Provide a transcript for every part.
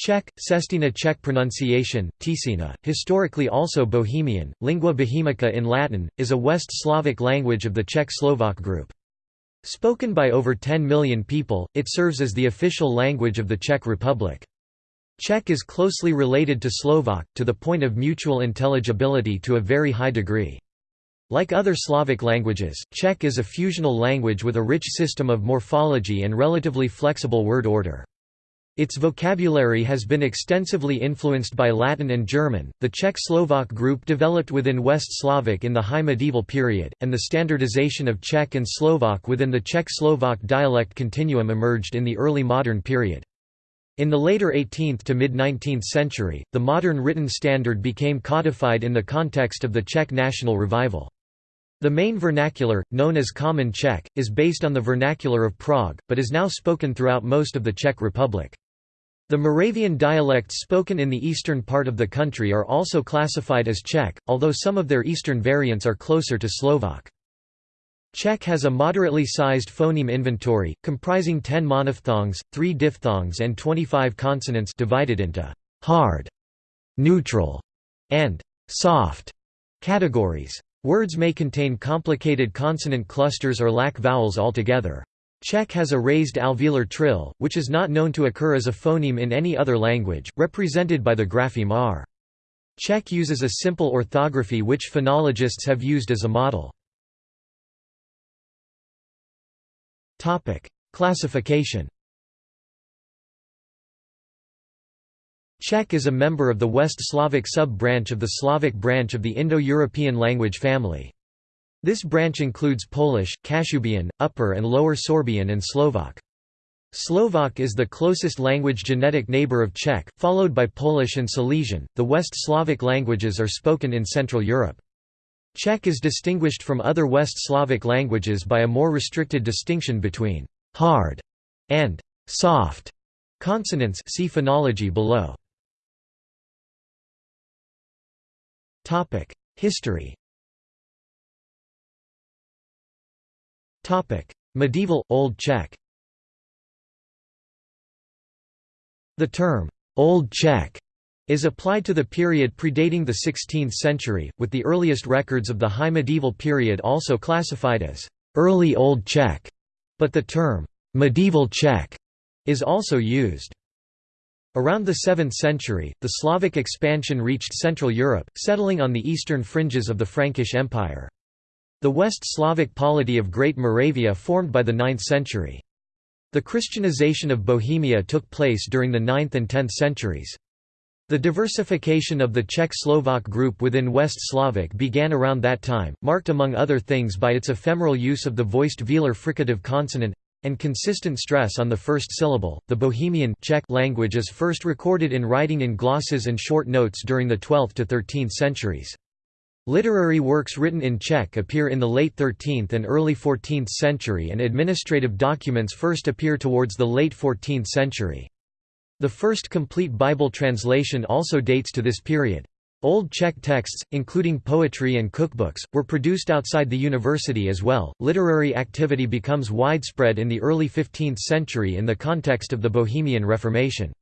Czech, Sestina Czech pronunciation, Tisina, historically also Bohemian, lingua bohemica in Latin, is a West Slavic language of the Czech-Slovak group. Spoken by over 10 million people, it serves as the official language of the Czech Republic. Czech is closely related to Slovak, to the point of mutual intelligibility to a very high degree. Like other Slavic languages, Czech is a fusional language with a rich system of morphology and relatively flexible word order. Its vocabulary has been extensively influenced by Latin and German. The Czech Slovak group developed within West Slavic in the High Medieval period, and the standardization of Czech and Slovak within the Czech Slovak dialect continuum emerged in the early modern period. In the later 18th to mid-19th century, the modern written standard became codified in the context of the Czech national revival. The main vernacular, known as Common Czech, is based on the vernacular of Prague, but is now spoken throughout most of the Czech Republic. The Moravian dialects spoken in the eastern part of the country are also classified as Czech, although some of their eastern variants are closer to Slovak. Czech has a moderately sized phoneme inventory, comprising 10 monophthongs, 3 diphthongs and 25 consonants divided into «hard», «neutral» and «soft» categories. Words may contain complicated consonant clusters or lack vowels altogether. Czech has a raised alveolar trill, which is not known to occur as a phoneme in any other language, represented by the grapheme r. Czech uses a simple orthography which phonologists have used as a model. Classification Czech is a member of the West Slavic sub-branch of the Slavic branch of the Indo-European language family. This branch includes Polish, Kashubian, Upper and Lower Sorbian and Slovak. Slovak is the closest language genetic neighbor of Czech, followed by Polish and Silesian. The West Slavic languages are spoken in Central Europe. Czech is distinguished from other West Slavic languages by a more restricted distinction between hard and soft consonants. See phonology below. Topic: History. Medieval Old Czech The term Old Czech is applied to the period predating the 16th century, with the earliest records of the High Medieval period also classified as Early Old Czech, but the term Medieval Czech is also used. Around the 7th century, the Slavic expansion reached Central Europe, settling on the eastern fringes of the Frankish Empire. The West Slavic polity of Great Moravia formed by the 9th century. The Christianization of Bohemia took place during the 9th and 10th centuries. The diversification of the Czech-Slovak group within West Slavic began around that time, marked among other things by its ephemeral use of the voiced velar fricative consonant and consistent stress on the first syllable. The Bohemian Czech language is first recorded in writing in glosses and short notes during the 12th to 13th centuries. Literary works written in Czech appear in the late 13th and early 14th century and administrative documents first appear towards the late 14th century. The first complete Bible translation also dates to this period. Old Czech texts, including poetry and cookbooks, were produced outside the university as well. Literary activity becomes widespread in the early 15th century in the context of the Bohemian Reformation.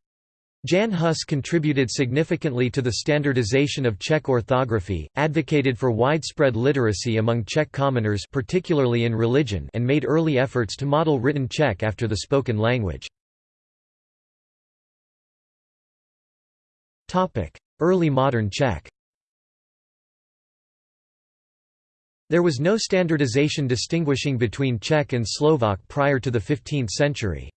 Jan Hus contributed significantly to the standardization of Czech orthography, advocated for widespread literacy among Czech commoners particularly in religion and made early efforts to model written Czech after the spoken language. Early modern Czech There was no standardization distinguishing between Czech and Slovak prior to the 15th century.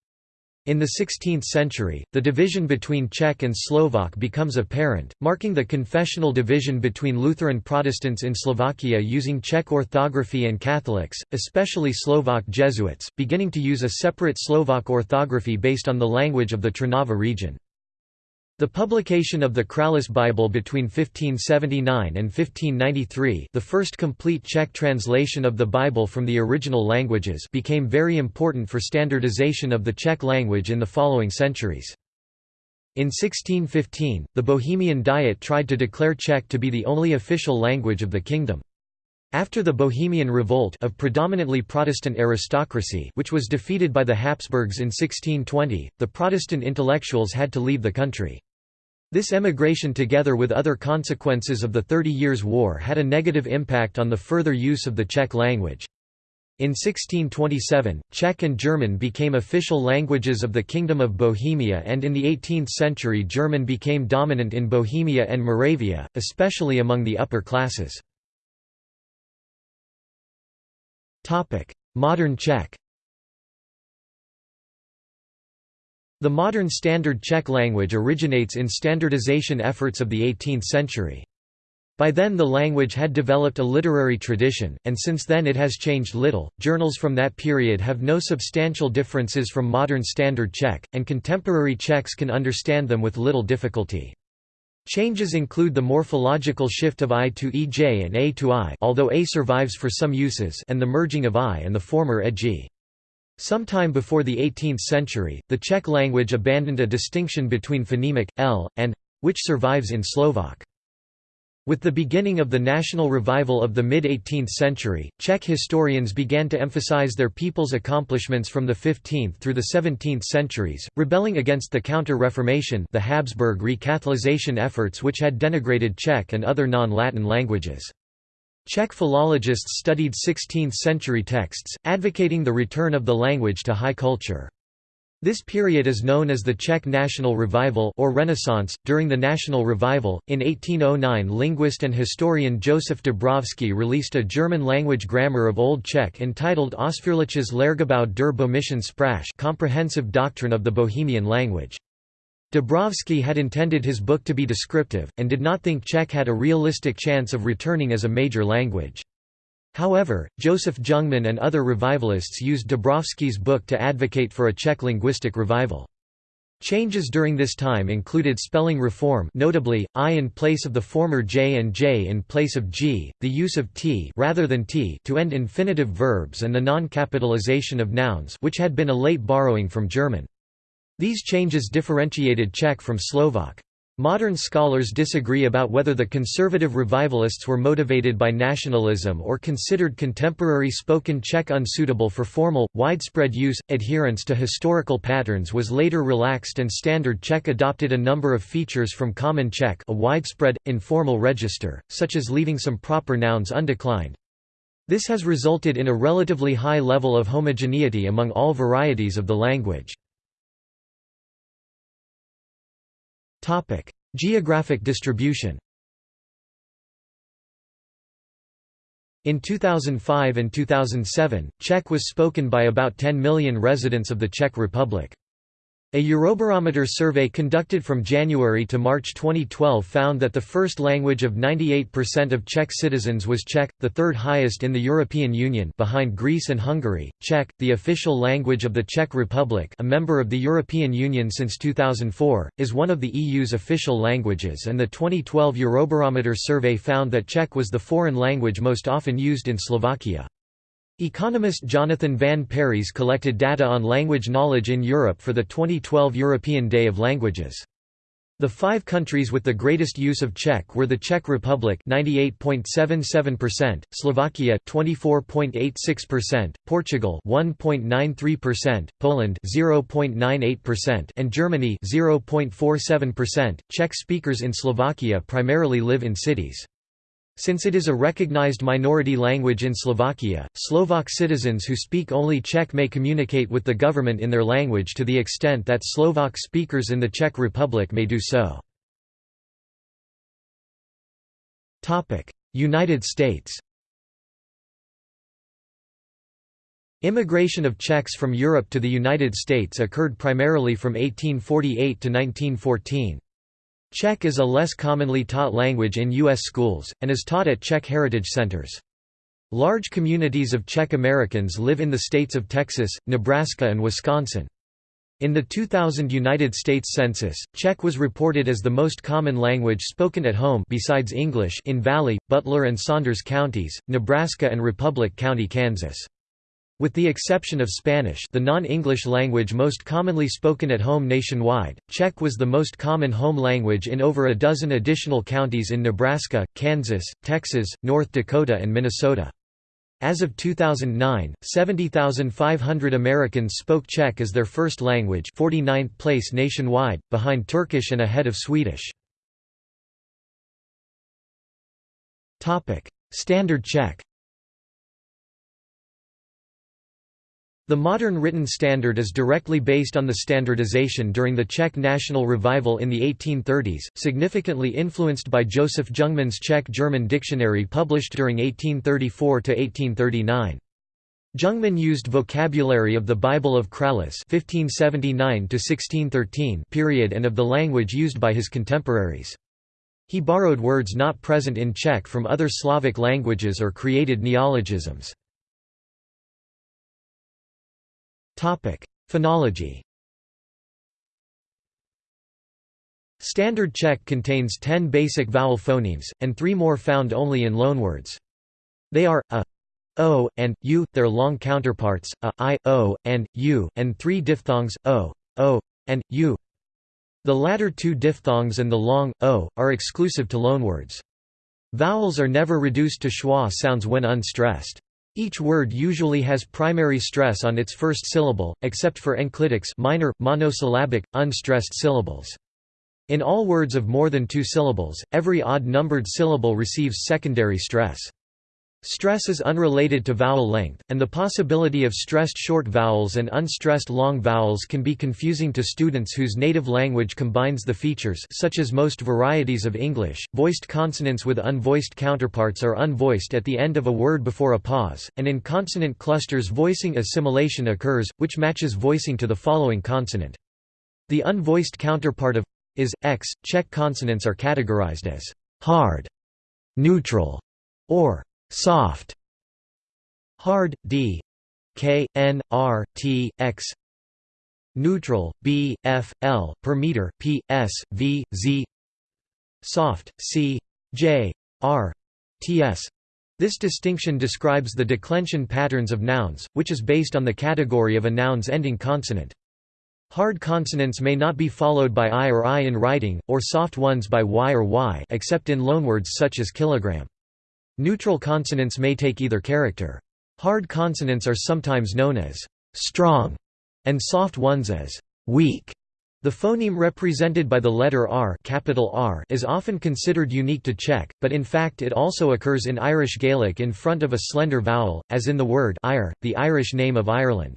In the 16th century, the division between Czech and Slovak becomes apparent, marking the confessional division between Lutheran Protestants in Slovakia using Czech orthography and Catholics, especially Slovak Jesuits, beginning to use a separate Slovak orthography based on the language of the Trnava region. The publication of the Kralice Bible between 1579 and 1593 the first complete Czech translation of the Bible from the original languages became very important for standardization of the Czech language in the following centuries. In 1615, the Bohemian Diet tried to declare Czech to be the only official language of the kingdom. After the Bohemian Revolt of predominantly Protestant aristocracy which was defeated by the Habsburgs in 1620, the Protestant intellectuals had to leave the country. This emigration together with other consequences of the Thirty Years' War had a negative impact on the further use of the Czech language. In 1627, Czech and German became official languages of the Kingdom of Bohemia and in the 18th century German became dominant in Bohemia and Moravia, especially among the upper classes. Modern Czech The modern Standard Czech language originates in standardization efforts of the 18th century. By then the language had developed a literary tradition, and since then it has changed little. Journals from that period have no substantial differences from modern Standard Czech, and contemporary Czechs can understand them with little difficulty. Changes include the morphological shift of I to EJ and A to I although A survives for some uses and the merging of I and the former EG. Sometime before the 18th century, the Czech language abandoned a distinction between phonemic, l, and which survives in Slovak. With the beginning of the national revival of the mid-18th century, Czech historians began to emphasize their people's accomplishments from the 15th through the 17th centuries, rebelling against the Counter-Reformation the Habsburg recatholization efforts which had denigrated Czech and other non-Latin languages. Czech philologists studied 16th-century texts, advocating the return of the language to high culture. This period is known as the Czech National Revival or Renaissance. During the National Revival, in 1809 linguist and historian Josef Dobrovský released a German-language grammar of Old Czech entitled Ausführliches Lehrgebäude der Bohemischen Sprache comprehensive doctrine of the Bohemian language. Dobrovský had intended his book to be descriptive, and did not think Czech had a realistic chance of returning as a major language. However, Joseph Jungmann and other revivalists used Dobrovský's book to advocate for a Czech linguistic revival. Changes during this time included spelling reform notably, I in place of the former J and J in place of G, the use of T rather than T to end infinitive verbs and the non-capitalization of nouns which had been a late borrowing from German. These changes differentiated Czech from Slovak. Modern scholars disagree about whether the conservative revivalists were motivated by nationalism or considered contemporary spoken Czech unsuitable for formal, widespread use. Adherence to historical patterns was later relaxed and Standard Czech adopted a number of features from Common Czech, a widespread, informal register, such as leaving some proper nouns undeclined. This has resulted in a relatively high level of homogeneity among all varieties of the language. Topic: Geographic distribution. In 2005 and 2007, Czech was spoken by about 10 million residents of the Czech Republic. A Eurobarometer survey conducted from January to March 2012 found that the first language of 98% of Czech citizens was Czech, the third highest in the European Union behind Greece and Hungary. Czech, the official language of the Czech Republic a member of the European Union since 2004, is one of the EU's official languages and the 2012 Eurobarometer survey found that Czech was the foreign language most often used in Slovakia. Economist Jonathan Van Parys collected data on language knowledge in Europe for the 2012 European Day of Languages. The five countries with the greatest use of Czech were the Czech Republic 98.77%, Slovakia 24.86%, Portugal 1.93%, Poland 0.98% and Germany 0.47%. Czech speakers in Slovakia primarily live in cities. Since it is a recognized minority language in Slovakia, Slovak citizens who speak only Czech may communicate with the government in their language to the extent that Slovak speakers in the Czech Republic may do so. United States Immigration of Czechs from Europe to the United States occurred primarily from 1848 to 1914. Czech is a less commonly taught language in U.S. schools, and is taught at Czech heritage centers. Large communities of Czech Americans live in the states of Texas, Nebraska and Wisconsin. In the 2000 United States Census, Czech was reported as the most common language spoken at home besides English in Valley, Butler and Saunders counties, Nebraska and Republic County, Kansas. With the exception of Spanish the non-English language most commonly spoken at home nationwide, Czech was the most common home language in over a dozen additional counties in Nebraska, Kansas, Texas, North Dakota and Minnesota. As of 2009, 70,500 Americans spoke Czech as their first language 49th place nationwide, behind Turkish and ahead of Swedish. Standard Czech The modern written standard is directly based on the standardization during the Czech national revival in the 1830s, significantly influenced by Joseph Jungmann's Czech-German dictionary published during 1834 to 1839. Jungmann used vocabulary of the Bible of Kralice period and of the language used by his contemporaries. He borrowed words not present in Czech from other Slavic languages or created neologisms. Phonology Standard Czech contains ten basic vowel phonemes, and three more found only in loanwords. They are a, o, and u, their long counterparts, a, i, o, and u, and three diphthongs, o, o, and u. The latter two diphthongs and the long, o, are exclusive to loanwords. Vowels are never reduced to schwa sounds when unstressed. Each word usually has primary stress on its first syllable, except for enclitics minor, monosyllabic, unstressed syllables. In all words of more than two syllables, every odd-numbered syllable receives secondary stress. Stress is unrelated to vowel length, and the possibility of stressed short vowels and unstressed long vowels can be confusing to students whose native language combines the features such as most varieties of English, voiced consonants with unvoiced counterparts are unvoiced at the end of a word before a pause, and in consonant clusters voicing assimilation occurs, which matches voicing to the following consonant. The unvoiced counterpart of is, x. Czech consonants are categorized as hard, neutral, or soft hard d k n r t x neutral b f l per meter p s v z soft c j r t s this distinction describes the declension patterns of nouns, which is based on the category of a noun's ending consonant. Hard consonants may not be followed by i or i in writing, or soft ones by y or y except in loanwords such as kilogram. Neutral consonants may take either character. Hard consonants are sometimes known as strong, and soft ones as weak. The phoneme represented by the letter R, capital R is often considered unique to Czech, but in fact it also occurs in Irish Gaelic in front of a slender vowel, as in the word ire, the Irish name of Ireland.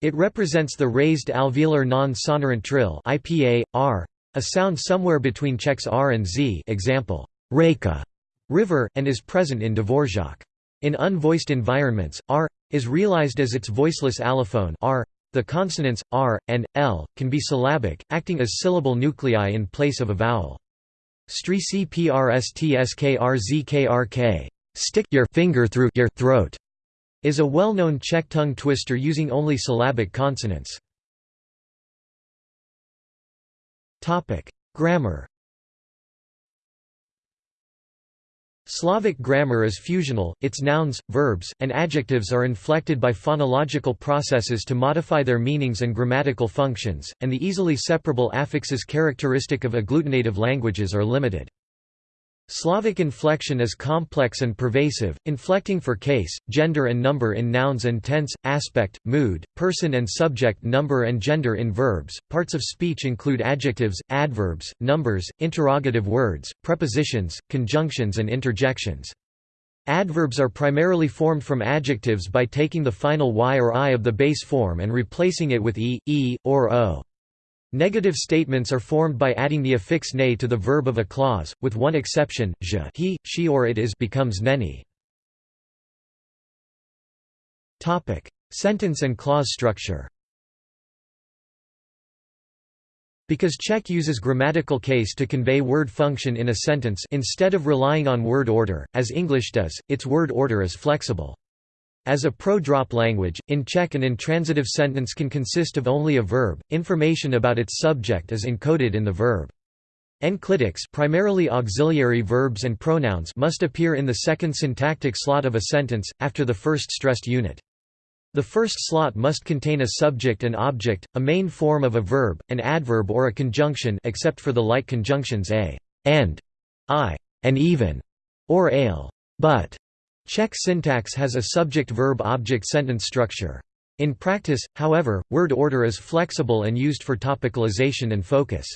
It represents the raised alveolar non-sonorant trill IPA, R, a sound somewhere between Czech's R and Z example, reka, river, and is present in Dvorak. In unvoiced environments, r is realized as its voiceless allophone r. The consonants r and l can be syllabic, acting as syllable nuclei in place of a vowel. Strící prstskrzkrk stick your finger through your throat is a well-known Czech tongue twister using only syllabic consonants. Topic: Grammar Slavic grammar is fusional, its nouns, verbs, and adjectives are inflected by phonological processes to modify their meanings and grammatical functions, and the easily separable affixes characteristic of agglutinative languages are limited. Slavic inflection is complex and pervasive, inflecting for case, gender and number in nouns and tense, aspect, mood, person and subject number and gender in verbs. Parts of speech include adjectives, adverbs, numbers, interrogative words, prepositions, conjunctions and interjections. Adverbs are primarily formed from adjectives by taking the final y or i of the base form and replacing it with e, e, or o. Negative statements are formed by adding the affix ne to the verb of a clause, with one exception, je he, she or it is becomes neni. Sentence and clause structure Because Czech uses grammatical case to convey word function in a sentence instead of relying on word order, as English does, its word order is flexible. As a pro-drop language, in Czech an intransitive sentence can consist of only a verb, information about its subject is encoded in the verb. Enclitics primarily auxiliary verbs and pronouns must appear in the second syntactic slot of a sentence, after the first stressed unit. The first slot must contain a subject and object, a main form of a verb, an adverb or a conjunction except for the like conjunctions a, and, i, and even, or ale, but. Czech syntax has a subject-verb-object sentence structure. In practice, however, word order is flexible and used for topicalization and focus.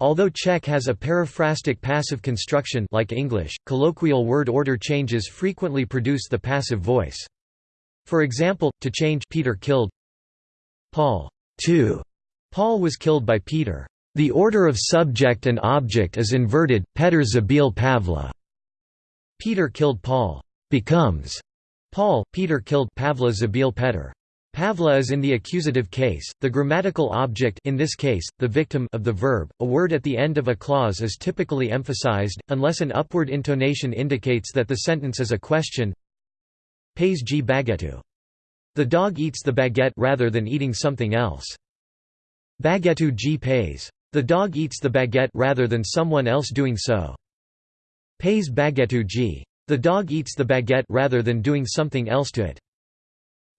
Although Czech has a periphrastic passive construction like English, colloquial word order changes frequently produce the passive voice. For example, to change Peter killed Paul to Paul was killed by Peter. The order of subject and object is inverted. Petr zabil Pavla. Peter killed Paul becomes Paul. Peter killed Pavla zabil Petr. Pavla is in the accusative case, the grammatical object in this case, the victim of the verb. A word at the end of a clause is typically emphasized, unless an upward intonation indicates that the sentence is a question. Pays g baguettu. The dog eats the baguette rather than eating something else. Baguettu g pays. The dog eats the baguette rather than someone else doing so. Pays baguettu g. The dog eats the baguette rather than doing something else to it.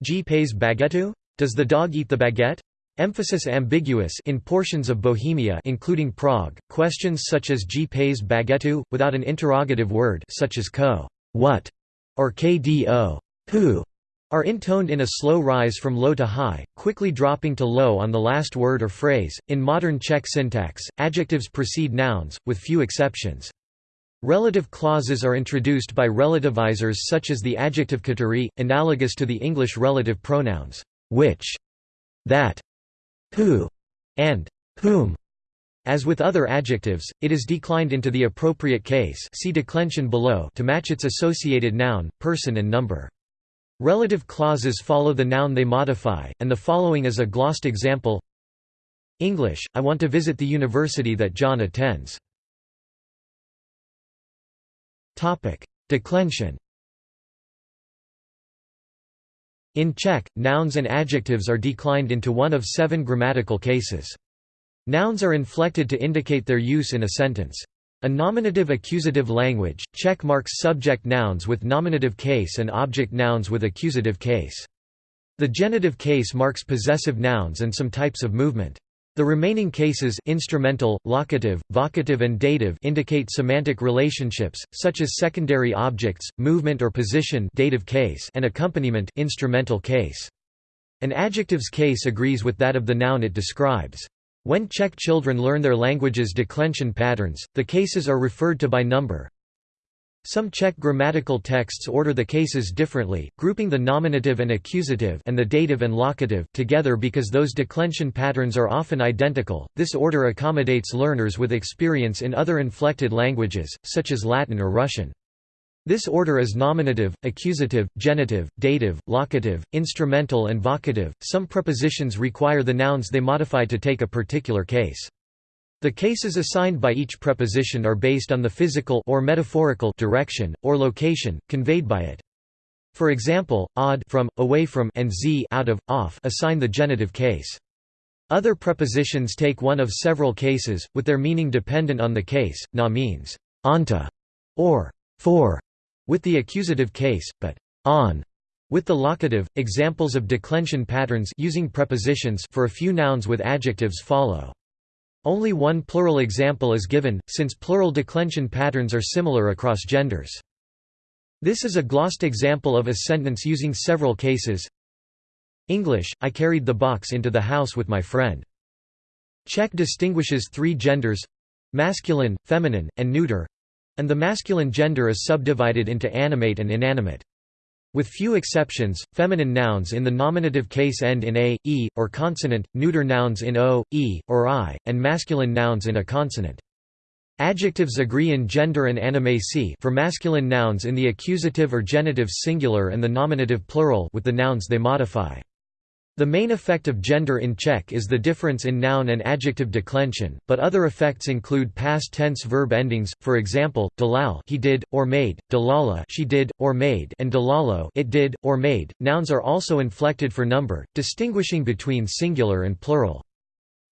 G pays baguettu? Does the dog eat the baguette? Emphasis ambiguous in portions of Bohemia including Prague, questions such as G pays baguettu, without an interrogative word such as ko what? or kdo who? are intoned in a slow rise from low to high, quickly dropping to low on the last word or phrase. In modern Czech syntax, adjectives precede nouns, with few exceptions. Relative clauses are introduced by relativizers such as the adjective který, analogous to the English relative pronouns which, that, who, and whom. As with other adjectives, it is declined into the appropriate case see declension below to match its associated noun, person and number. Relative clauses follow the noun they modify, and the following is a glossed example English, I want to visit the university that John attends. Declension In Czech, nouns and adjectives are declined into one of seven grammatical cases. Nouns are inflected to indicate their use in a sentence. A nominative-accusative language, Czech marks subject nouns with nominative case and object nouns with accusative case. The genitive case marks possessive nouns and some types of movement. The remaining cases instrumental, locative, vocative and dative indicate semantic relationships, such as secondary objects, movement or position dative case and accompaniment instrumental case. An adjective's case agrees with that of the noun it describes. When Czech children learn their language's declension patterns, the cases are referred to by number. Some Czech grammatical texts order the cases differently, grouping the nominative and accusative and the dative and locative together because those declension patterns are often identical. This order accommodates learners with experience in other inflected languages, such as Latin or Russian. This order is nominative, accusative, genitive, dative, locative, instrumental and vocative. Some prepositions require the nouns they modify to take a particular case. The cases assigned by each preposition are based on the physical or metaphorical direction or location conveyed by it. For example, od from, away from and z out of, off assign the genitive case. Other prepositions take one of several cases, with their meaning dependent on the case. Na means onto or for with the accusative case, but on with the locative. Examples of declension patterns using prepositions for a few nouns with adjectives follow. Only one plural example is given, since plural declension patterns are similar across genders. This is a glossed example of a sentence using several cases. English, I carried the box into the house with my friend. Czech distinguishes three genders—masculine, feminine, and neuter, and the masculine gender is subdivided into animate and inanimate. With few exceptions, feminine nouns in the nominative case end in a, e, or consonant, neuter nouns in o, e, or i, and masculine nouns in a consonant. Adjectives agree in gender and animacy for masculine nouns in the accusative or genitive singular and the nominative plural with the nouns they modify. The main effect of gender in Czech is the difference in noun and adjective declension, but other effects include past tense verb endings, for example, dalal he did, or made, dalala she did, or made and delalo it did, or made. Nouns are also inflected for number, distinguishing between singular and plural.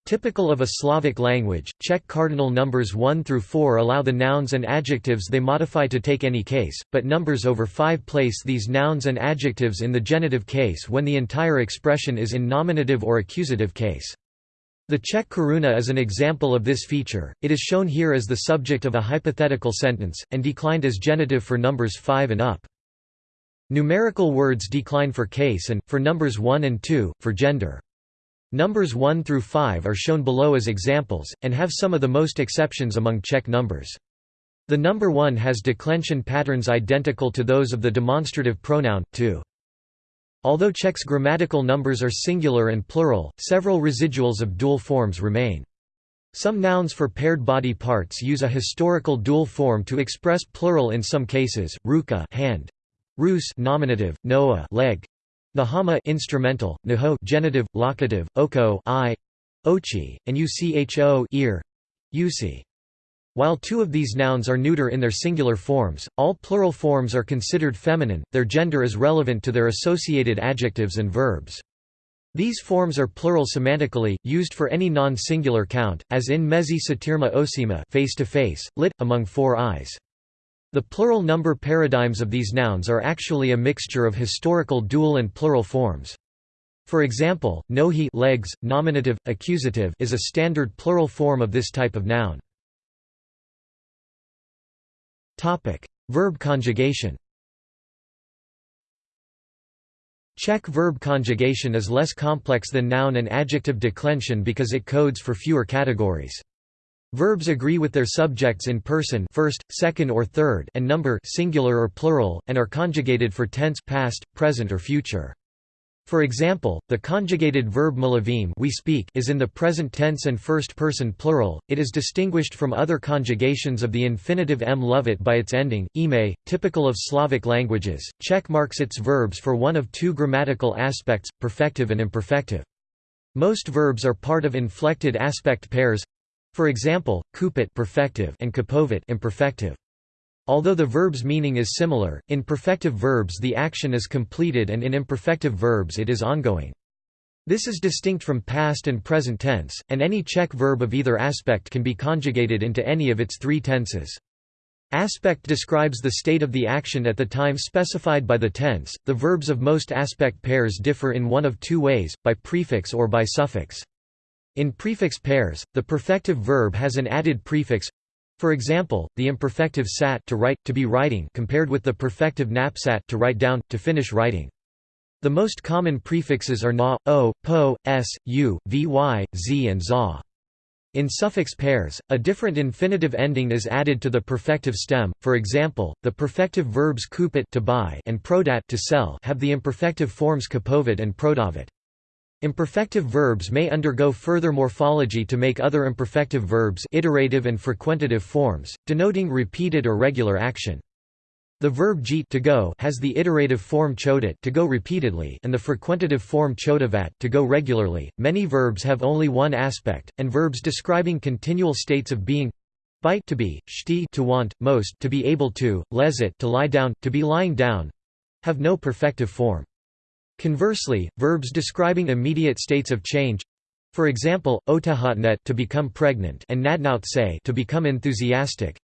Typical of a Slavic language, Czech cardinal numbers 1 through 4 allow the nouns and adjectives they modify to take any case, but numbers over 5 place these nouns and adjectives in the genitive case when the entire expression is in nominative or accusative case. The Czech koruna is an example of this feature, it is shown here as the subject of a hypothetical sentence, and declined as genitive for numbers 5 and up. Numerical words decline for case and, for numbers 1 and 2, for gender. Numbers 1 through 5 are shown below as examples, and have some of the most exceptions among Czech numbers. The number 1 has declension patterns identical to those of the demonstrative pronoun, to. Although Czech's grammatical numbers are singular and plural, several residuals of dual forms remain. Some nouns for paired body parts use a historical dual form to express plural in some cases, ruka hand, rus nominative, noa leg, Nahama instrumental, naho genitive, locative, oko eye, ochi, and ucho ear, usi. While two of these nouns are neuter in their singular forms, all plural forms are considered feminine, their gender is relevant to their associated adjectives and verbs. These forms are plural semantically, used for any non-singular count, as in mezi satirma osima face to face, lit, among four eyes. The plural number paradigms of these nouns are actually a mixture of historical dual and plural forms. For example, nohi legs, nominative, accusative is a standard plural form of this type of noun. Verb conjugation Czech verb conjugation is less complex than noun and adjective declension because it codes for fewer categories. Verbs agree with their subjects in person first, second or third and number singular or plural, and are conjugated for tense past, present or future. For example, the conjugated verb malavim we speak is in the present tense and first person plural. It is distinguished from other conjugations of the infinitive m by its ending ime, typical of Slavic languages. Czech marks its verbs for one of two grammatical aspects, perfective and imperfective. Most verbs are part of inflected aspect pairs for example, kupit perfective and kupovit imperfective. Although the verb's meaning is similar, in perfective verbs the action is completed and in imperfective verbs it is ongoing. This is distinct from past and present tense, and any Czech verb of either aspect can be conjugated into any of its three tenses. Aspect describes the state of the action at the time specified by the tense. The verbs of most aspect pairs differ in one of two ways, by prefix or by suffix. In prefix pairs, the perfective verb has an added prefix for example, the imperfective sat to write, to be writing compared with the perfective napsat to write down, to finish writing. The most common prefixes are na, o, po, s, u, vy, z and za. In suffix pairs, a different infinitive ending is added to the perfective stem. For example, the perfective verbs kupit to buy and prodat to sell have the imperfective forms kupovit and prodavit. Imperfective verbs may undergo further morphology to make other imperfective verbs iterative and frequentative forms, denoting repeated or regular action. The verb jeet to go has the iterative form chodit to go repeatedly and the frequentative form chodavat to go regularly. Many verbs have only one aspect, and verbs describing continual states of being bite to be, shti to want, most to be able to, lezit to lie down, to be lying down have no perfective form. Conversely, verbs describing immediate states of change for example, otahatnet to become pregnant and nadnautse to become enthusiastic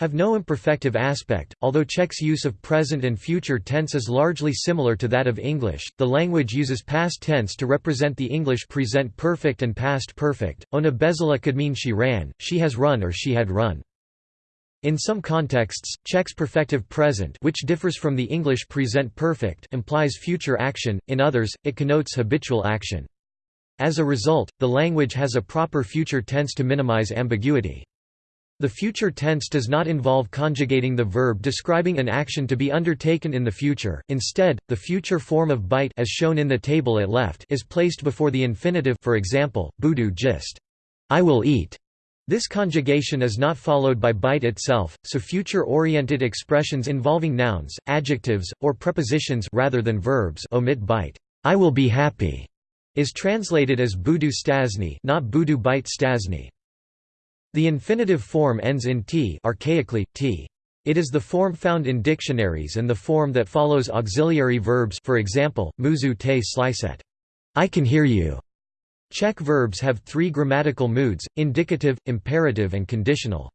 have no imperfective aspect. Although Czech's use of present and future tense is largely similar to that of English, the language uses past tense to represent the English present perfect and past perfect. Ona bezala could mean she ran, she has run or she had run. In some contexts, Czech's perfective present which differs from the English present perfect implies future action, in others, it connotes habitual action. As a result, the language has a proper future tense to minimize ambiguity. The future tense does not involve conjugating the verb describing an action to be undertaken in the future, instead, the future form of bite as shown in the table at left is placed before the infinitive for example, budu gist I will eat. This conjugation is not followed by bite itself, so future-oriented expressions involving nouns, adjectives, or prepositions rather than verbs omit bite. I will be happy is translated as budu stasni, not budu bite stasni. The infinitive form ends in t, archaically t. It is the form found in dictionaries and the form that follows auxiliary verbs, for example, muzu te sliset. I can hear you. Czech verbs have three grammatical moods, indicative, imperative and conditional.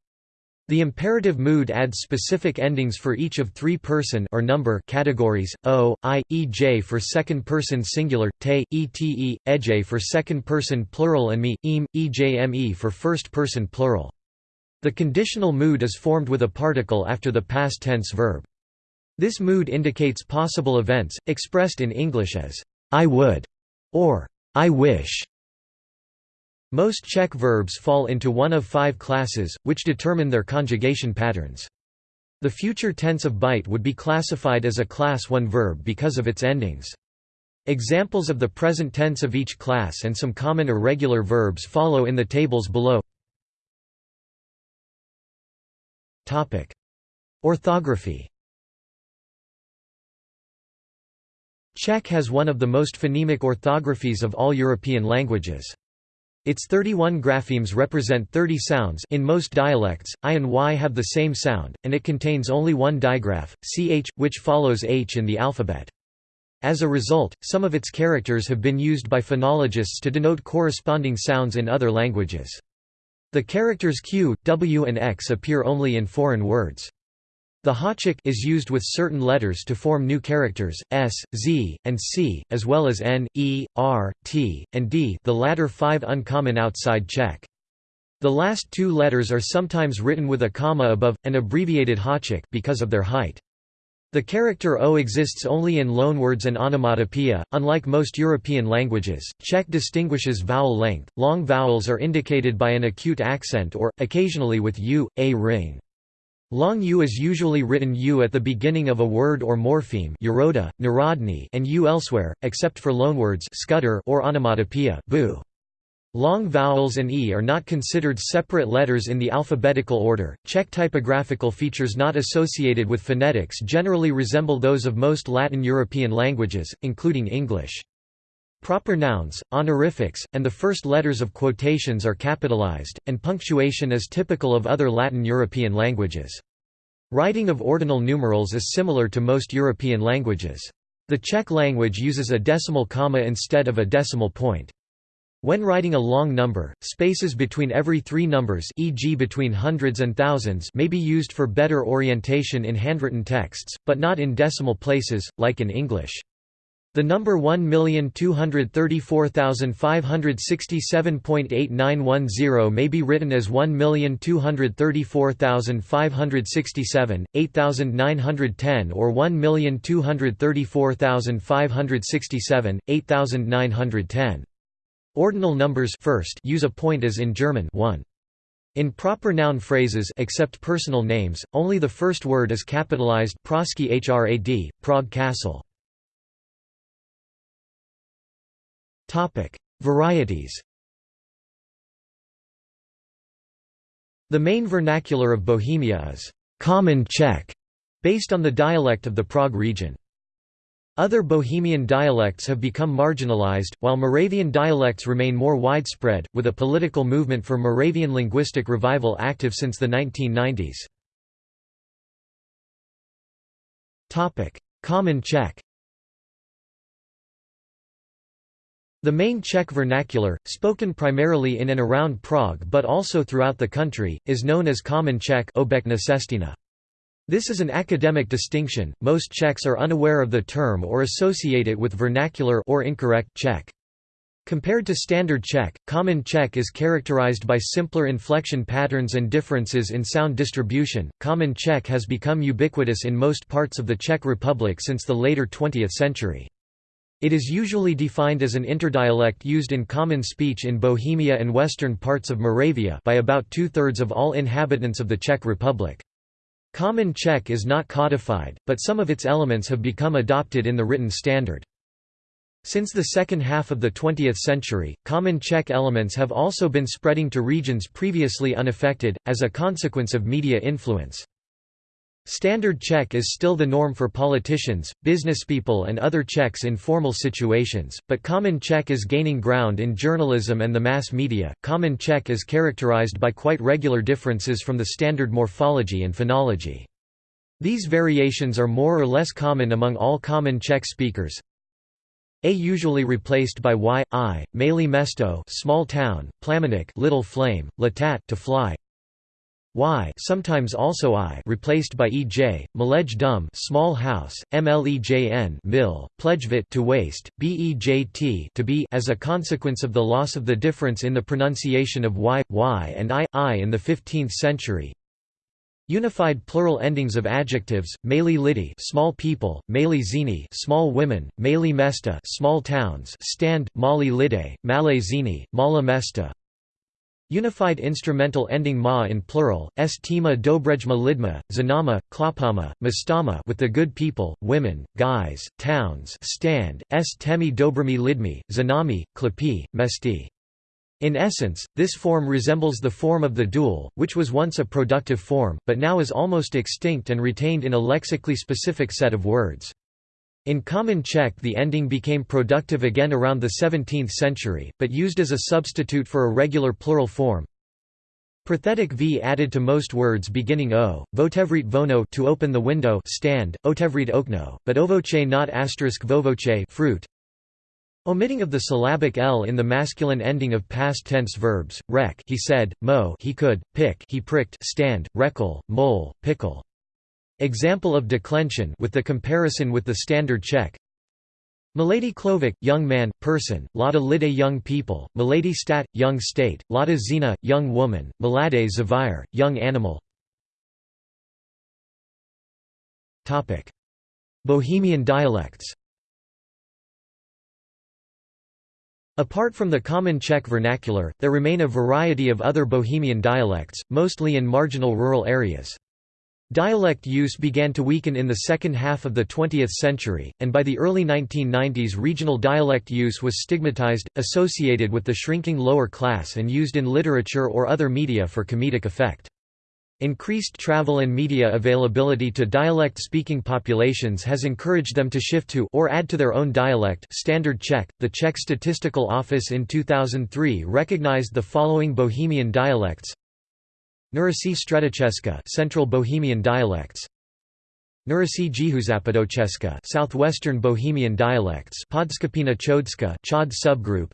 The imperative mood adds specific endings for each of three-person or number categories, o, i, ej for second-person singular, te, ete, ej for second-person plural and me, ejme for first-person plural. The conditional mood is formed with a particle after the past tense verb. This mood indicates possible events, expressed in English as, I would, or I wish. Most Czech verbs fall into one of five classes, which determine their conjugation patterns. The future tense of byte would be classified as a class 1 verb because of its endings. Examples of the present tense of each class and some common irregular verbs follow in the tables below. Orthography Czech has one of the most phonemic orthographies of all European languages. Its 31 graphemes represent 30 sounds in most dialects, I and Y have the same sound, and it contains only one digraph, ch, which follows h in the alphabet. As a result, some of its characters have been used by phonologists to denote corresponding sounds in other languages. The characters q, w and x appear only in foreign words. The Háček is used with certain letters to form new characters, s, z, and c, as well as n, e, r, t, and d the latter five uncommon outside Czech. The last two letters are sometimes written with a comma above, an abbreviated Háček because of their height. The character O exists only in loanwords and onomatopoeia. Unlike most European languages, Czech distinguishes vowel length. Long vowels are indicated by an acute accent or, occasionally with u, a ring. Long u is usually written u at the beginning of a word or morpheme and u elsewhere, except for loanwords skutter or onomatopoeia. Long vowels and e are not considered separate letters in the alphabetical order. Czech typographical features not associated with phonetics generally resemble those of most Latin European languages, including English. Proper nouns, honorifics, and the first letters of quotations are capitalized, and punctuation is typical of other Latin European languages. Writing of ordinal numerals is similar to most European languages. The Czech language uses a decimal comma instead of a decimal point. When writing a long number, spaces between every three numbers e.g. between hundreds and thousands may be used for better orientation in handwritten texts, but not in decimal places, like in English. The number 1,234,567.8910 may be written as 1,234,567, 8,910 or 1,234,567, 8,910. Ordinal numbers first use a point as in German 1. In proper noun phrases except personal names, only the first word is capitalized Pražský hrad, Prague Castle. Topic: Varieties. The main vernacular of Bohemia is Common Czech, based on the dialect of the Prague region. Other Bohemian dialects have become marginalized, while Moravian dialects remain more widespread, with a political movement for Moravian linguistic revival active since the 1990s. Common Czech The main Czech vernacular, spoken primarily in and around Prague but also throughout the country, is known as Common Czech This is an academic distinction, most Czechs are unaware of the term or associate it with vernacular or incorrect Czech. Compared to Standard Czech, Common Czech is characterized by simpler inflection patterns and differences in sound distribution. Common Czech has become ubiquitous in most parts of the Czech Republic since the later 20th century. It is usually defined as an interdialect used in common speech in Bohemia and western parts of Moravia by about two-thirds of all inhabitants of the Czech Republic. Common Czech is not codified, but some of its elements have become adopted in the written standard. Since the second half of the 20th century, Common Czech elements have also been spreading to regions previously unaffected, as a consequence of media influence. Standard Czech is still the norm for politicians, businesspeople and other Czechs in formal situations, but Common Czech is gaining ground in journalism and the mass media. Common Czech is characterized by quite regular differences from the standard morphology and phonology. These variations are more or less common among all Common Czech speakers. a usually replaced by y, i, Malé mesto small town, plamenik little flame, latat to fly, y sometimes also i replaced by ej, malej dum small house, mlejn mill, plejvit to waste, bejt to be as a consequence of the loss of the difference in the pronunciation of y, y and i, i in the 15th century. Unified plural endings of adjectives: Mali lidi, small people; Mali zini, small women; Mali mesta, small towns. Stand: Mali lide, Malay zini, Mala mesta. Unified instrumental ending ma in plural, estima dobrejma lidma, zanama, klapama, mastama with the good people, women, guys, towns stand, s temi dobrami lidmi, zanami, klapi, mesti. In essence, this form resembles the form of the dual, which was once a productive form, but now is almost extinct and retained in a lexically specific set of words. In Common Czech the ending became productive again around the 17th century, but used as a substitute for a regular plural form. Prothetic v added to most words beginning o, votevrit vono to open the window stand, otevrit okno, but ovoce not asterisk vovoce fruit. Omitting of the syllabic l in the masculine ending of past tense verbs, rec he said, mo he could, pick he pricked stand, reckle, mole, pickle. Example of declension with the comparison with the standard Czech Milady Klovik, young man, person, Lada Lide young people, Milady Stat, young state, Lada Zina, young woman, Milade Zavire, young animal. Bohemian dialects. Apart from the common Czech vernacular, there remain a variety of other Bohemian dialects, mostly in marginal rural areas. Dialect use began to weaken in the second half of the 20th century, and by the early 1990s regional dialect use was stigmatized, associated with the shrinking lower class and used in literature or other media for comedic effect. Increased travel and media availability to dialect-speaking populations has encouraged them to shift to or add to their own dialect Standard Czech. The Czech Statistical Office in 2003 recognized the following Bohemian dialects Nurasi Stredicheska Central Bohemian dialects. Nurasi Jihozapadocheska Southwestern Bohemian dialects. Podskupina Chodska Chod subgroup.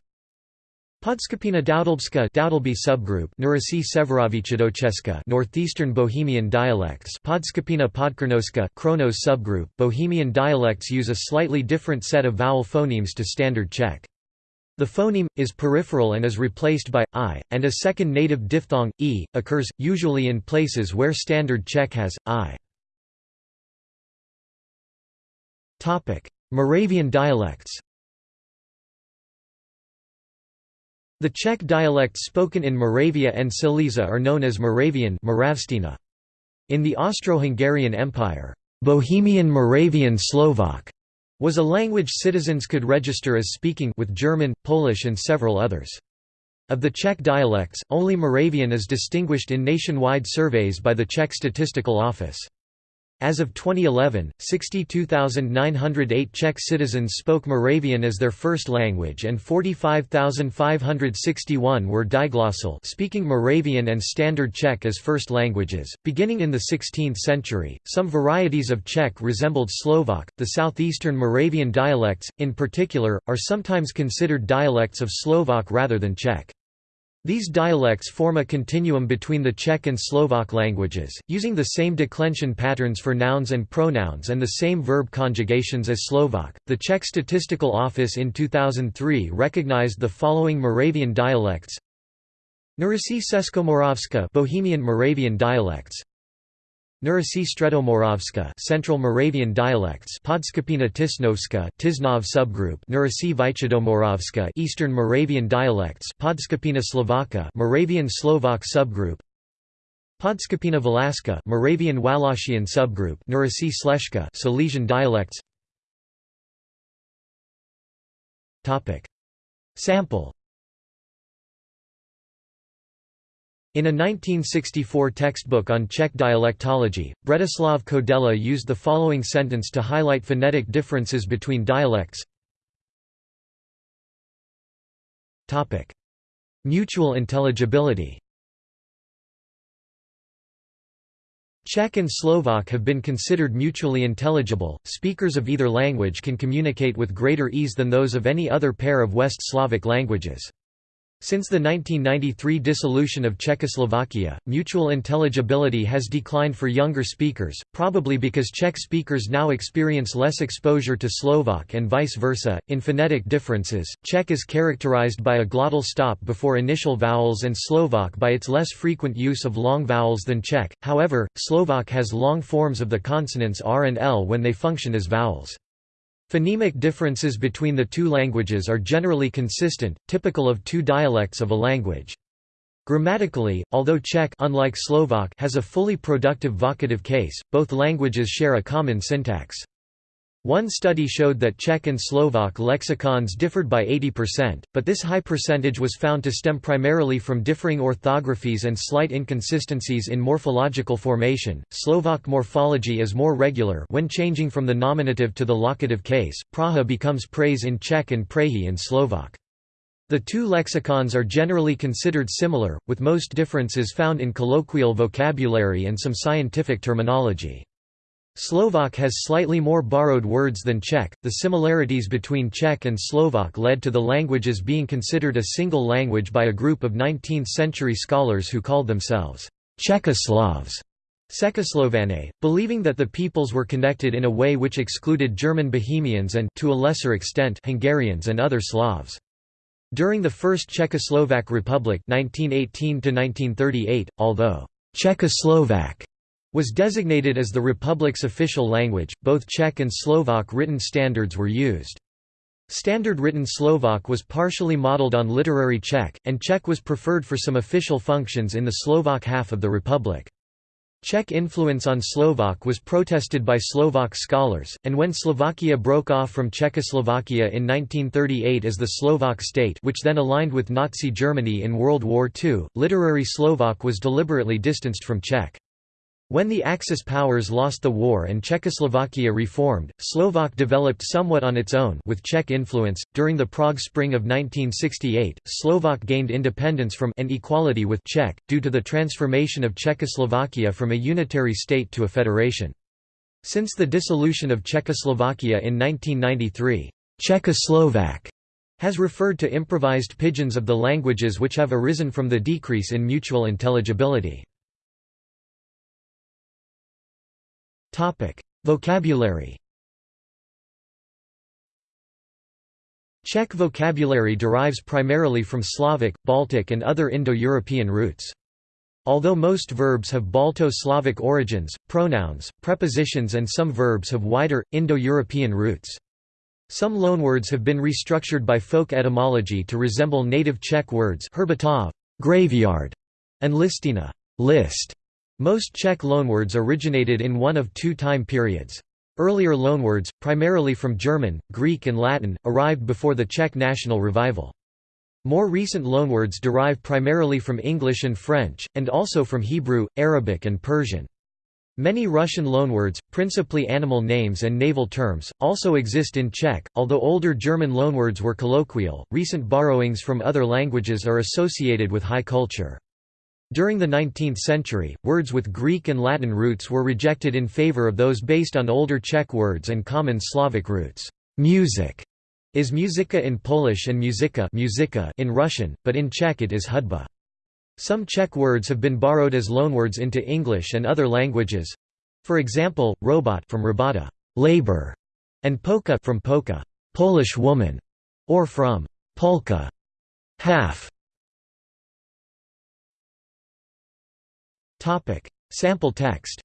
Podskupina Doudlbska Doudleby subgroup. Nurasi Severovichadocheska Northeastern Bohemian dialects. Podskupina Podkrnoska Kronos subgroup. Bohemian dialects use a slightly different set of vowel phonemes to standard Czech the phoneme, is peripheral and is replaced by i, and a second native diphthong, e, occurs, usually in places where Standard Czech has, i. Moravian dialects The Czech dialects spoken in Moravia and Silesia are known as Moravian In the Austro-Hungarian Empire, Bohemian Moravian Slovak was a language citizens could register as speaking with German, Polish and several others. Of the Czech dialects, only Moravian is distinguished in nationwide surveys by the Czech Statistical Office. As of 2011, 62,908 Czech citizens spoke Moravian as their first language and 45,561 were diglossal speaking Moravian and Standard Czech as first languages. Beginning in the 16th century, some varieties of Czech resembled Slovak. The southeastern Moravian dialects, in particular, are sometimes considered dialects of Slovak rather than Czech. These dialects form a continuum between the Czech and Slovak languages, using the same declension patterns for nouns and pronouns and the same verb conjugations as Slovak. The Czech Statistical Office in 2003 recognized the following Moravian dialects: Nurasi Seskomoravska Bohemian Moravian dialects, Nurasi Stredomoravska Central Moravian dialects Podskopina Tisnovska Tisnov subgroup Nurasi Vychadomoravska Eastern Moravian dialects Podskopina Slovaka Moravian Slovak subgroup Podskopina Valaska Moravian Wallachian subgroup Nurasi Sleshka Silesian dialects. Topic. Sample In a 1964 textbook on Czech dialectology, Bretislav Koudela used the following sentence to highlight phonetic differences between dialects. Mutual intelligibility Czech and Slovak have been considered mutually intelligible. Speakers of either language can communicate with greater ease than those of any other pair of West Slavic languages. Since the 1993 dissolution of Czechoslovakia, mutual intelligibility has declined for younger speakers, probably because Czech speakers now experience less exposure to Slovak and vice versa. In phonetic differences, Czech is characterized by a glottal stop before initial vowels and Slovak by its less frequent use of long vowels than Czech. However, Slovak has long forms of the consonants r and l when they function as vowels. Phonemic differences between the two languages are generally consistent, typical of two dialects of a language. Grammatically, although Czech unlike Slovak has a fully productive vocative case, both languages share a common syntax. One study showed that Czech and Slovak lexicons differed by 80%, but this high percentage was found to stem primarily from differing orthographies and slight inconsistencies in morphological formation. Slovak morphology is more regular when changing from the nominative to the locative case. Praha becomes praise in Czech and prahy in Slovak. The two lexicons are generally considered similar, with most differences found in colloquial vocabulary and some scientific terminology. Slovak has slightly more borrowed words than Czech. The similarities between Czech and Slovak led to the languages being considered a single language by a group of 19th century scholars who called themselves Czechoslavs. Czechoslovane, believing that the peoples were connected in a way which excluded German Bohemians and to a lesser extent Hungarians and other Slavs. During the First Czechoslovak Republic 1918 although Czechoslovak was designated as the republic's official language, both Czech and Slovak written standards were used. Standard written Slovak was partially modeled on literary Czech, and Czech was preferred for some official functions in the Slovak half of the republic. Czech influence on Slovak was protested by Slovak scholars, and when Slovakia broke off from Czechoslovakia in 1938 as the Slovak state which then aligned with Nazi Germany in World War II, literary Slovak was deliberately distanced from Czech. When the Axis powers lost the war and Czechoslovakia reformed, Slovak developed somewhat on its own with Czech influence. During the Prague Spring of 1968, Slovak gained independence from and equality with Czech due to the transformation of Czechoslovakia from a unitary state to a federation. Since the dissolution of Czechoslovakia in 1993, Czechoslovak has referred to improvised pidgins of the languages which have arisen from the decrease in mutual intelligibility. Vocabulary Czech vocabulary derives primarily from Slavic, Baltic and other Indo-European roots. Although most verbs have Balto-Slavic origins, pronouns, prepositions and some verbs have wider, Indo-European roots. Some loanwords have been restructured by folk etymology to resemble native Czech words herbitov, graveyard, and listina, list. Most Czech loanwords originated in one of two time periods. Earlier loanwords, primarily from German, Greek and Latin, arrived before the Czech national revival. More recent loanwords derive primarily from English and French, and also from Hebrew, Arabic and Persian. Many Russian loanwords, principally animal names and naval terms, also exist in Czech. Although older German loanwords were colloquial, recent borrowings from other languages are associated with high culture. During the 19th century, words with Greek and Latin roots were rejected in favor of those based on older Czech words and common Slavic roots. Music is muzika in Polish and muzika, muzika in Russian, but in Czech it is hudba. Some Czech words have been borrowed as loanwords into English and other languages. For example, robot from robota, labor, and polka from polka, Polish woman, or from polka, half. Sample text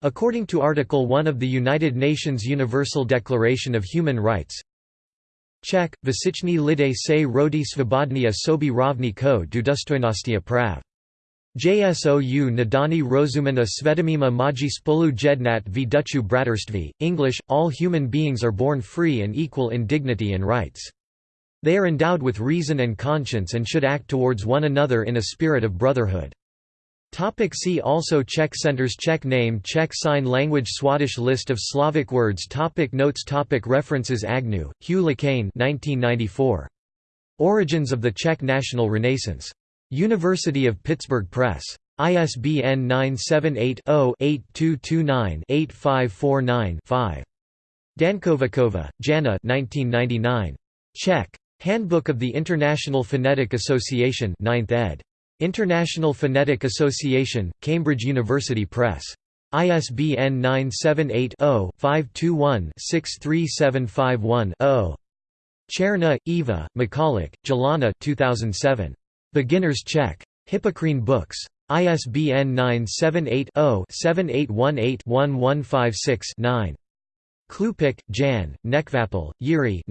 According to Article 1 of the United Nations Universal Declaration of Human Rights, Czech, Vysichny lidé se rodi svobodní a sobi rovni ko důstojnostia prav. JSOU nadani rozumen a svedomima maji spolu jednat v duchu braterství, English, all human beings are born free and equal in dignity and rights. They are endowed with reason and conscience and should act towards one another in a spirit of brotherhood. Topic see also Czech centers Czech name Czech Sign Language Swadesh List of Slavic words topic Notes topic References Agnew, Hugh LeCain 1994. Origins of the Czech National Renaissance. University of Pittsburgh Press. ISBN 978-0-8229-8549-5. Dankovikova, Jana 1999. Czech. Handbook of the International Phonetic Association 9th ed. International Phonetic Association, Cambridge University Press. ISBN 978-0-521-63751-0. Cherna, Eva, Michalak, Jelena 2007. Beginner's Czech. Hippocrene Books. ISBN 978-0-7818-1156-9. Klupik, Jan, Nekvapil, Yuri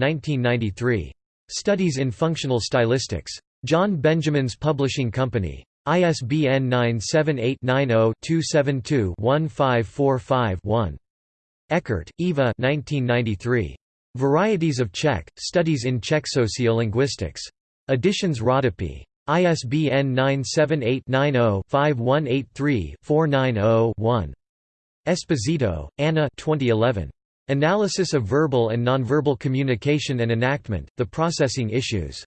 Studies in Functional Stylistics. John Benjamin's Publishing Company. ISBN 978-90-272-1545-1. Eckert, Eva Varieties of Czech, Studies in Czech Sociolinguistics. Editions Rodopi. ISBN 978-90-5183-490-1. Esposito, Anna 2011. Analysis of Verbal and Nonverbal Communication and Enactment, The Processing Issues.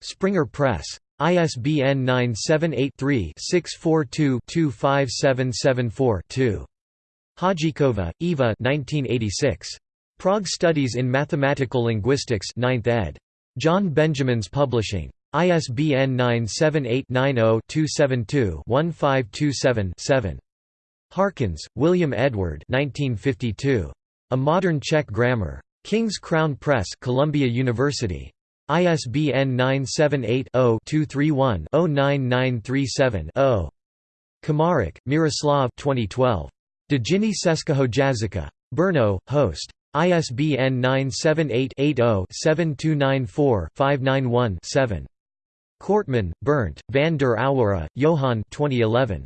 Springer Press. ISBN 978-3-642-25774-2. Hadjikova, Eva Prague Studies in Mathematical Linguistics 9th ed. John Benjamin's Publishing. ISBN 978-90-272-1527-7. Harkins, William Edward 1952. A Modern Czech Grammar. King's Crown Press Columbia University. ISBN 978-0-231-09937-0. Komarek, Miroslav 2012. Dejiny Českého jazyka. Brno, Host. ISBN 978-80-7294-591-7. Kortmann, Bernd, van der Auwera, Johan 2011.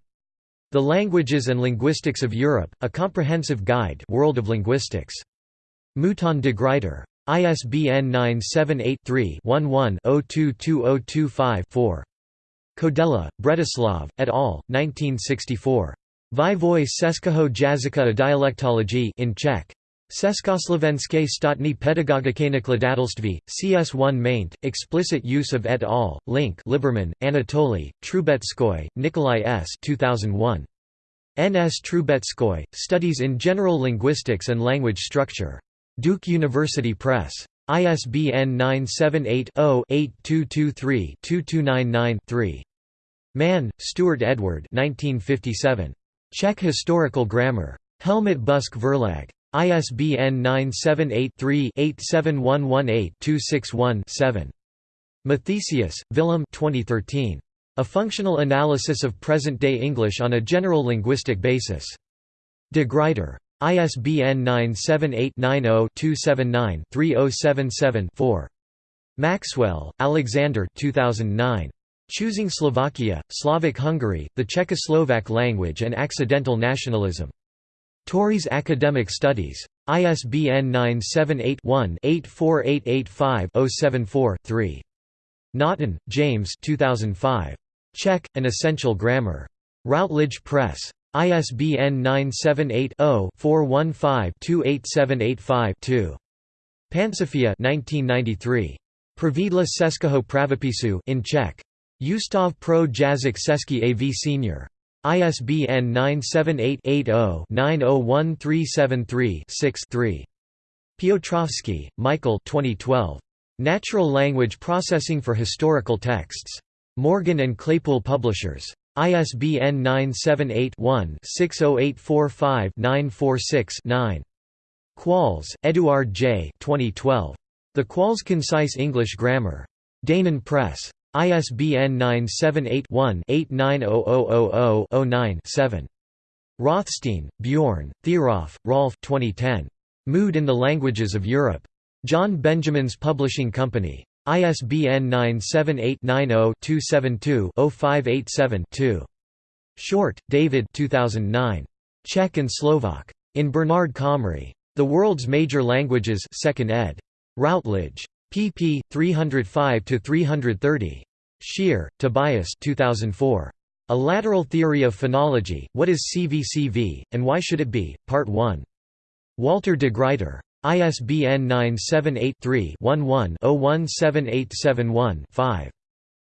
The Languages and Linguistics of Europe, A Comprehensive Guide World of Linguistics. Mouton de Gruyter. ISBN 978-3-11-022025-4. Koudela, Bretislav, et al., 1964. Vývoj Českého jazyka a dialektology in Czech. Československé státní pedagogické nakladatelství, CS1 maint, explicit use of et al., link Liberman, Anatoly, Trubetskoy, Nikolai S. 2001. N. S. Trubetskoy, Studies in General Linguistics and Language Structure. Duke University Press. ISBN 978 0 8223 2299 Mann, Stuart Edward 1957. Czech Historical Grammar. Helmut Busk Verlag. ISBN 978-3-87118-261-7. Mathesius, Willem 2013. A Functional Analysis of Present-Day English on a General Linguistic Basis. De Gruyter. ISBN 978-90-279-3077-4. Maxwell, Alexander 2009. Choosing Slovakia, Slavic Hungary, the Czechoslovak Language and Accidental Nationalism. Tauris Academic Studies. ISBN 978-1-84885-074-3. Naughton, James 2005. Czech, An Essential Grammar. Routledge Press. ISBN 978-0-415-28785-2. Pansofia 1993. Pravidla Českého pravopisu in Czech. Ustav pro jazyk Český AV Senior. ISBN 978-80-901373-6-3. Piotrowski, Michael 2012. Natural Language Processing for Historical Texts. Morgan and Claypool Publishers. ISBN 978-1-60845-946-9. Qualls, Eduard J. 2012. The Qualls Concise English Grammar. Danon Press. ISBN 978-1-890000-09-7. Rothstein, Bjorn, Thieroff, Rolf 2010. Mood in the Languages of Europe. John Benjamin's Publishing Company. ISBN 978-90-272-0587-2. Short, David 2009. Czech and Slovak. In Bernard Comrie. The World's Major Languages 2nd ed. Routledge pp. 305–330. Scheer, Tobias 2004. A Lateral Theory of Phonology, What is CVCV, and Why Should It Be? Part 1. Walter de Gruyter. ISBN 978 3 11 017871 5.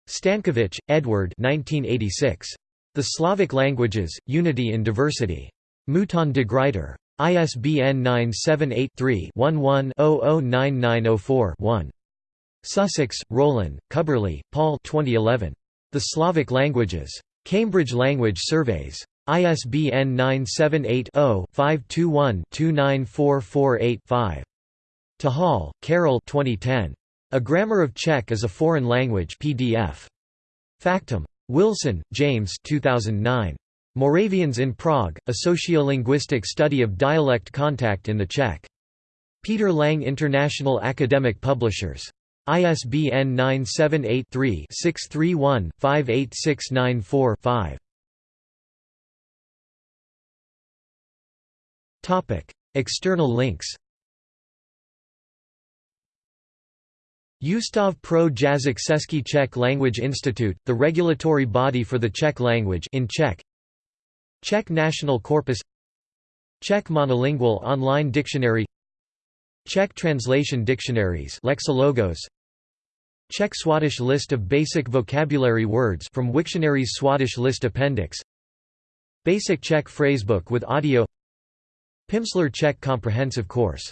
Stankovich, Edward 1986. The Slavic Languages, Unity in Diversity. Mouton de Gruyter. ISBN 978-3-11-009904-1. Sussex, Roland, Cubberley, Paul 2011. The Slavic Languages. Cambridge Language Surveys. ISBN 978-0-521-29448-5. Tahal, Carol 2010. A Grammar of Czech as a Foreign Language PDF. Factum. Wilson, James 2009. Moravians in Prague, A Sociolinguistic Study of Dialect Contact in the Czech. Peter Lang International Academic Publishers. ISBN 978 3 631 58694 5. External links. Ustav pro Jazyk Český Czech Language Institute, the regulatory body for the Czech language in Czech. Czech National Corpus. Czech Monolingual Online Dictionary Czech Translation Dictionaries Lexilogos. Czech Swadesh List of Basic Vocabulary Words from Wiktionary's Swadesh List Appendix. Basic Czech Phrasebook with audio. Pimsleur Czech Comprehensive Course